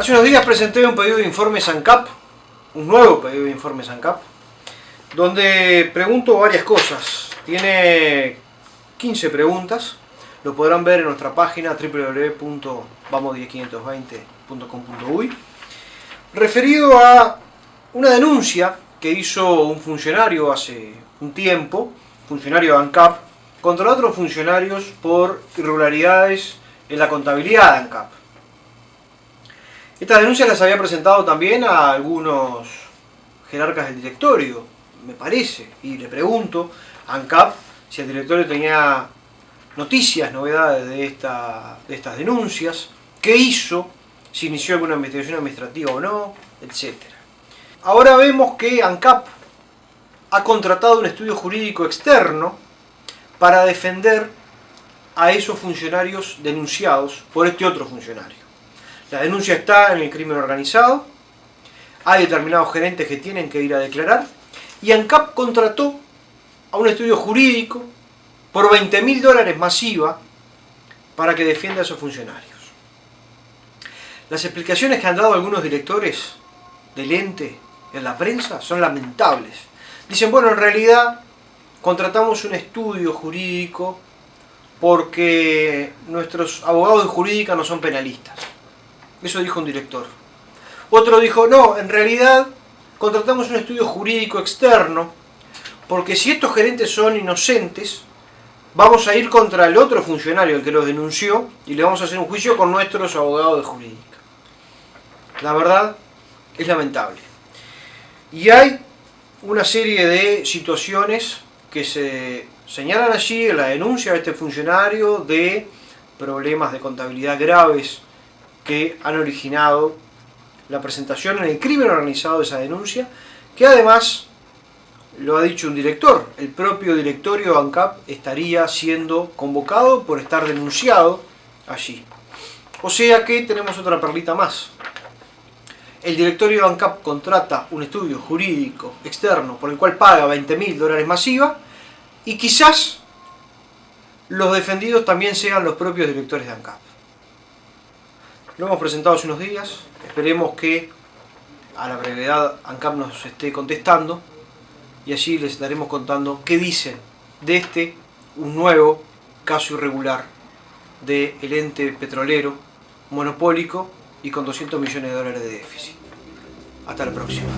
Hace unos días presenté un pedido de informe SANCAP, un nuevo pedido de informe SANCAP, donde pregunto varias cosas. Tiene 15 preguntas, lo podrán ver en nuestra página www.vamos10520.com.uy referido a una denuncia que hizo un funcionario hace un tiempo, funcionario de ANCAP, contra otros funcionarios por irregularidades en la contabilidad de ANCAP. Estas denuncias las había presentado también a algunos jerarcas del directorio, me parece, y le pregunto a ANCAP si el directorio tenía noticias, novedades de, esta, de estas denuncias, qué hizo, si inició alguna investigación administrativa o no, etc. Ahora vemos que ANCAP ha contratado un estudio jurídico externo para defender a esos funcionarios denunciados por este otro funcionario. La denuncia está en el crimen organizado, hay determinados gerentes que tienen que ir a declarar, y ANCAP contrató a un estudio jurídico por 20 mil dólares masiva para que defienda a esos funcionarios. Las explicaciones que han dado algunos directores del ente en la prensa son lamentables. Dicen, bueno, en realidad contratamos un estudio jurídico porque nuestros abogados de jurídica no son penalistas. Eso dijo un director. Otro dijo, no, en realidad contratamos un estudio jurídico externo porque si estos gerentes son inocentes, vamos a ir contra el otro funcionario, el que los denunció, y le vamos a hacer un juicio con nuestros abogados de jurídica. La verdad es lamentable. Y hay una serie de situaciones que se señalan allí en la denuncia de este funcionario de problemas de contabilidad graves que han originado la presentación en el crimen organizado de esa denuncia, que además, lo ha dicho un director, el propio directorio ANCAP estaría siendo convocado por estar denunciado allí. O sea que tenemos otra perlita más. El directorio ANCAP contrata un estudio jurídico externo por el cual paga 20 mil dólares masiva y quizás los defendidos también sean los propios directores de ANCAP. Lo hemos presentado hace unos días, esperemos que a la brevedad ANCAP nos esté contestando y allí les estaremos contando qué dicen de este, un nuevo caso irregular del ente petrolero monopólico y con 200 millones de dólares de déficit. Hasta la próxima.